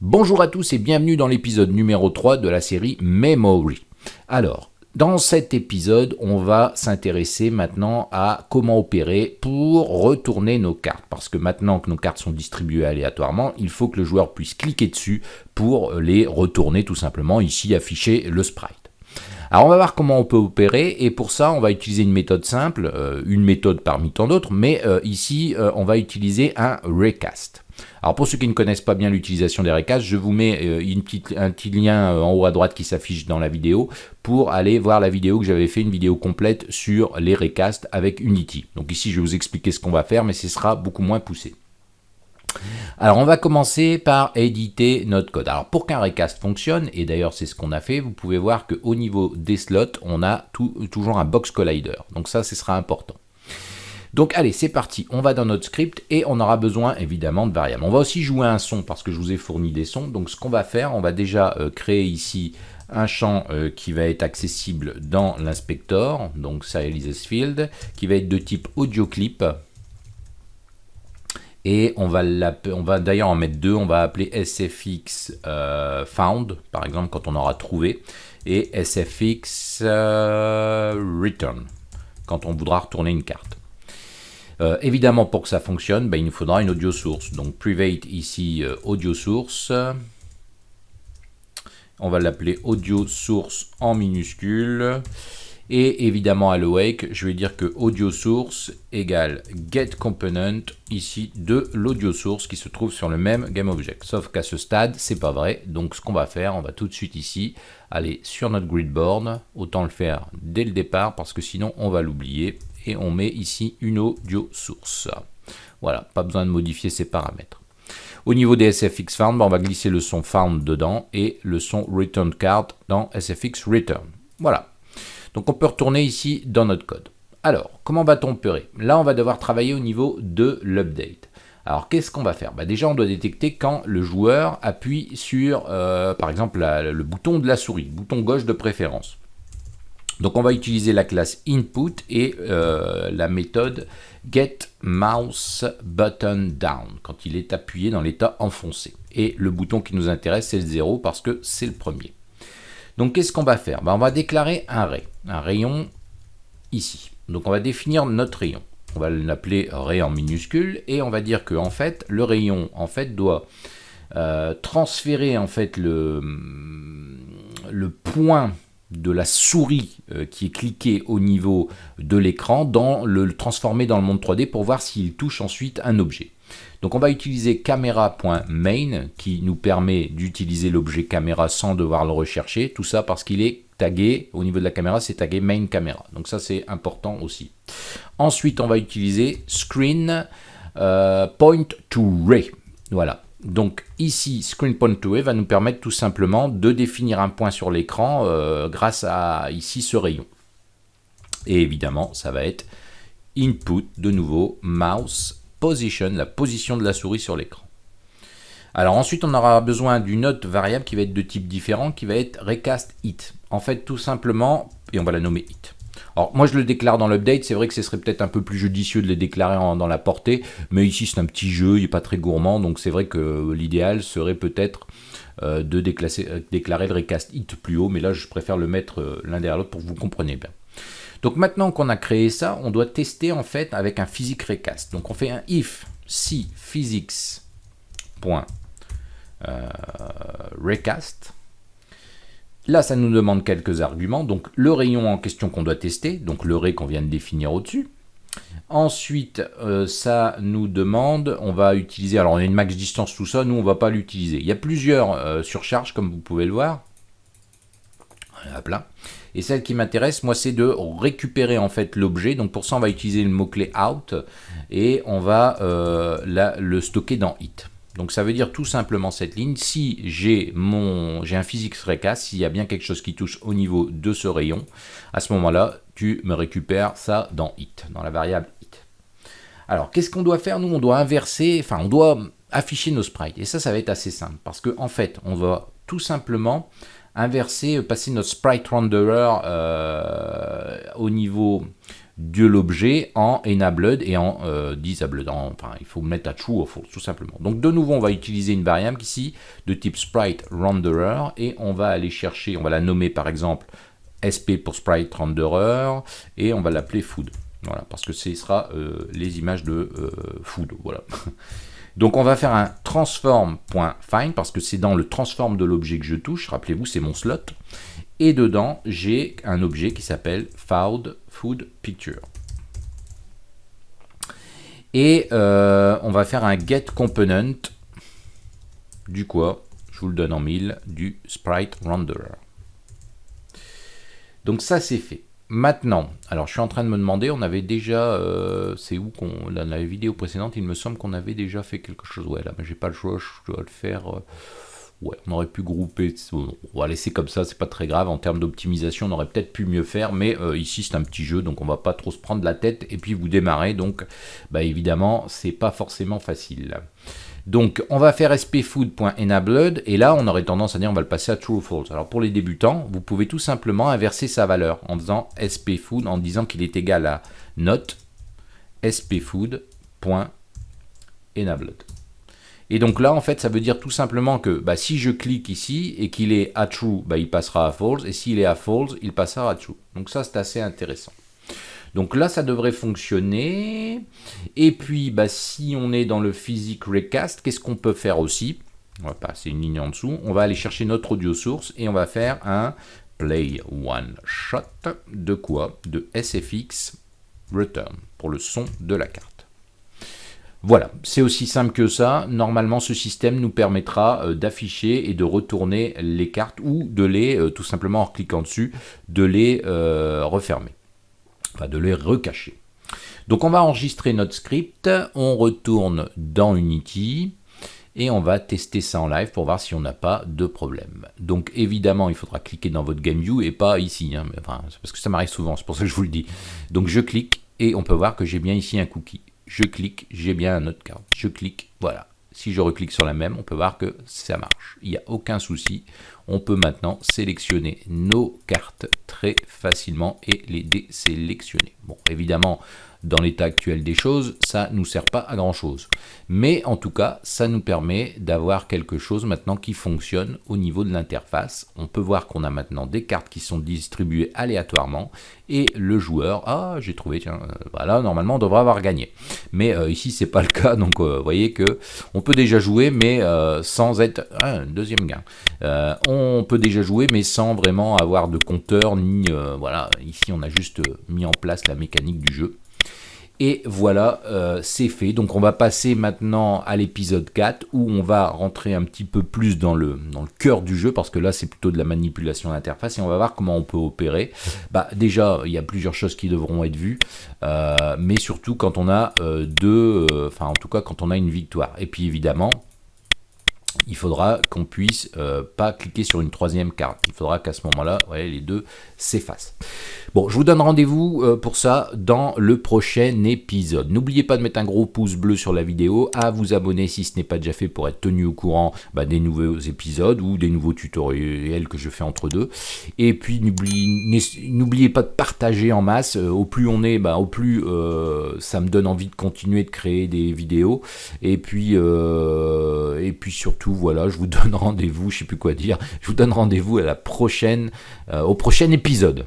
Bonjour à tous et bienvenue dans l'épisode numéro 3 de la série Memory. Alors, dans cet épisode, on va s'intéresser maintenant à comment opérer pour retourner nos cartes. Parce que maintenant que nos cartes sont distribuées aléatoirement, il faut que le joueur puisse cliquer dessus pour les retourner tout simplement, ici afficher le sprite. Alors on va voir comment on peut opérer et pour ça on va utiliser une méthode simple, euh, une méthode parmi tant d'autres, mais euh, ici euh, on va utiliser un recast. Alors pour ceux qui ne connaissent pas bien l'utilisation des recasts, je vous mets un petit lien en haut à droite qui s'affiche dans la vidéo pour aller voir la vidéo que j'avais fait, une vidéo complète sur les recasts avec Unity. Donc ici je vais vous expliquer ce qu'on va faire mais ce sera beaucoup moins poussé. Alors on va commencer par éditer notre code. Alors pour qu'un recast fonctionne, et d'ailleurs c'est ce qu'on a fait, vous pouvez voir qu'au niveau des slots, on a toujours un box collider. Donc ça, ce sera important. Donc allez, c'est parti, on va dans notre script et on aura besoin évidemment de variables. On va aussi jouer un son parce que je vous ai fourni des sons. Donc ce qu'on va faire, on va déjà euh, créer ici un champ euh, qui va être accessible dans l'inspector, donc Silesis Field, qui va être de type audio clip et on va, on va d'ailleurs en mettre deux, on va appeler SFX euh, found, par exemple, quand on aura trouvé, et SFX euh, return, quand on voudra retourner une carte. Euh, évidemment, pour que ça fonctionne, ben, il nous faudra une audio source. Donc, private ici, audio source. On va l'appeler audio source en minuscule. Et évidemment à l'awake, je vais dire que audio source égale get component ici de l'audio source qui se trouve sur le même GameObject. Sauf qu'à ce stade, c'est pas vrai. Donc ce qu'on va faire, on va tout de suite ici aller sur notre gridboard. Autant le faire dès le départ parce que sinon on va l'oublier. Et on met ici une audio source. Voilà, pas besoin de modifier ces paramètres. Au niveau des SFX found, ben, on va glisser le son found dedans et le son return card dans SFX return. Voilà, donc on peut retourner ici dans notre code. Alors, comment va-t-on opérer? Là, on va devoir travailler au niveau de l'update. Alors, qu'est-ce qu'on va faire? Bah, Déjà, on doit détecter quand le joueur appuie sur, euh, par exemple, le bouton de la souris, bouton gauche de préférence. Donc, on va utiliser la classe input et euh, la méthode getMouseButtonDown quand il est appuyé dans l'état enfoncé. Et le bouton qui nous intéresse, c'est le 0 parce que c'est le premier. Donc qu'est-ce qu'on va faire? Ben, On va déclarer un ray, un rayon ici. Donc on va définir notre rayon. On va l'appeler ray en minuscule et on va dire que le rayon en fait doit euh, transférer en fait le, le point de la souris euh, qui est cliqué au niveau de l'écran, dans le transformer dans le monde 3D pour voir s'il touche ensuite un objet. Donc on va utiliser camera.main qui nous permet d'utiliser l'objet caméra sans devoir le rechercher. Tout ça parce qu'il est tagué, au niveau de la caméra, c'est tagué main camera. Donc ça c'est important aussi. Ensuite on va utiliser screen euh. Voilà. Donc ici, screen point to ray va nous permettre tout simplement de définir un point sur l'écran euh, grâce à ici ce rayon. Et évidemment, ça va être input, de nouveau, mouse position, la position de la souris sur l'écran. Alors ensuite, on aura besoin d'une autre variable qui va être de type différent, qui va être recast it. En fait, tout simplement, et on va la nommer it. Alors moi je le déclare dans l'update, c'est vrai que ce serait peut-être un peu plus judicieux de le déclarer dans la portée, mais ici c'est un petit jeu, il n'est pas très gourmand, donc c'est vrai que l'idéal serait peut-être euh, de euh, déclarer le recast it plus haut, mais là je préfère le mettre euh, l'un derrière l'autre pour que vous compreniez bien. Donc maintenant qu'on a créé ça, on doit tester en fait avec un physics recast. Donc on fait un if si physics euh, recast. Là, ça nous demande quelques arguments. Donc le rayon en question qu'on doit tester, donc le ray qu'on vient de définir au-dessus. Ensuite, euh, ça nous demande, on va utiliser, alors on a une max distance, tout ça, nous on va pas l'utiliser. Il y a plusieurs euh, surcharges, comme vous pouvez le voir. Et celle qui m'intéresse, moi, c'est de récupérer en fait l'objet. Donc pour ça, on va utiliser le mot-clé out et on va euh, le stocker dans it. Donc ça veut dire tout simplement cette ligne, si j'ai mon j'ai un physics recast, s'il y a bien quelque chose qui touche au niveau de ce rayon, à ce moment-là, tu me récupères ça dans it, dans la variable it. Alors, qu'est-ce qu'on doit faire Nous, on doit inverser, enfin, on doit afficher nos sprites. Et ça, ça va être assez simple, parce qu'en en fait, on va tout simplement inverser, passer notre sprite renderer euh, au niveau de l'objet en enabled et en euh, disabled. enfin, il faut mettre à true ou false, tout simplement. Donc, de nouveau, on va utiliser une variable ici de type sprite renderer et on va aller chercher, on va la nommer par exemple sp pour sprite renderer et on va l'appeler food. Voilà, parce que ce sera euh, les images de euh, food. Voilà. Donc on va faire un transform.find parce que c'est dans le transform de l'objet que je touche. Rappelez-vous, c'est mon slot. Et dedans, j'ai un objet qui s'appelle found food picture. Et euh, on va faire un get component du quoi? Je vous le donne en mille, du sprite renderer. Donc ça c'est fait. Maintenant, alors je suis en train de me demander, on avait déjà, euh, c'est où qu'on, dans la vidéo précédente, il me semble qu'on avait déjà fait quelque chose. Ouais, là, mais j'ai pas le choix, je dois le faire. Euh, ouais, on aurait pu grouper. On va laisser comme ça, c'est pas très grave. En termes d'optimisation, on aurait peut-être pu mieux faire, mais euh, ici c'est un petit jeu, donc on va pas trop se prendre la tête. Et puis vous démarrez, donc, bah évidemment, c'est pas forcément facile. Donc, on va faire spfood.enabled, et là, on aurait tendance à dire on va le passer à true ou false. Alors, pour les débutants, vous pouvez tout simplement inverser sa valeur en faisant spfood, en disant qu'il est égal à note spfood.enabled. Et donc là, en fait, ça veut dire tout simplement que bah, si je clique ici et qu'il est à true, bah, il passera à false, et s'il est à false, il passera à true. Donc ça, c'est assez intéressant. Donc là, ça devrait fonctionner. Et puis, bah, si on est dans le physique recast, qu'est-ce qu'on peut faire aussi? On va passer une ligne en dessous. On va aller chercher notre audio source et on va faire un play one shot de quoi? De SFX return pour le son de la carte. Voilà, c'est aussi simple que ça. Normalement, ce système nous permettra euh, d'afficher et de retourner les cartes ou de les, euh, tout simplement en cliquant dessus, de les euh, refermer de les recacher. Donc on va enregistrer notre script, on retourne dans Unity, et on va tester ça en live pour voir si on n'a pas de problème. Donc évidemment, il faudra cliquer dans votre GameView et pas ici, hein, parce que ça m'arrive souvent, c'est pour ça que je vous le dis. Donc je clique et on peut voir que j'ai bien ici un cookie. Je clique, j'ai bien un autre carte. Je clique, voilà. Si je reclique sur la même, on peut voir que ça marche. Il n'y a aucun souci. On peut maintenant sélectionner nos cartes très facilement et les désélectionner. Bon, évidemment, dans l'état actuel des choses, ça ne nous sert pas à grand chose. Mais en tout cas, ça nous permet d'avoir quelque chose maintenant qui fonctionne au niveau de l'interface. On peut voir qu'on a maintenant des cartes qui sont distribuées aléatoirement et le joueur, ah j'ai trouvé, tiens, euh, voilà, normalement on devrait avoir gagné. Mais euh, ici c'est pas le cas, donc euh, vous voyez que on peut déjà jouer, mais sans être, un deuxième gain. on peut déjà jouer, mais sans vraiment avoir de compteur, ni, voilà, ici on a juste mis en place la mécanique du jeu. Et voilà, euh, c'est fait. Donc on va passer maintenant à l'épisode 4 où on va rentrer un petit peu plus dans le, dans le cœur du jeu parce que là c'est plutôt de la manipulation d'interface et on va voir comment on peut opérer. Bah, déjà, il y a plusieurs choses qui devront être vues, euh, mais surtout quand on a euh, deux, enfin en tout cas quand on a une victoire. Et puis évidemment, il faudra qu'on puisse pas cliquer sur une troisième carte. Il faudra qu'à ce moment-là, les deux s'effacent. Bon, je vous donne rendez-vous euh, pour ça dans le prochain épisode. N'oubliez pas de mettre un gros pouce bleu sur la vidéo, à vous abonner si ce n'est pas déjà fait pour être tenu au courant bah, des nouveaux épisodes ou des nouveaux tutoriels que je fais entre deux. Et puis n'oubliez pas de partager en masse. Euh, au plus on est, bah, au plus euh, ça me donne envie de continuer de créer des vidéos. Et puis, et puis surtout, voilà, je vous donne rendez-vous, je sais plus quoi dire, je vous donne rendez-vous à la prochaine, au prochain épisode.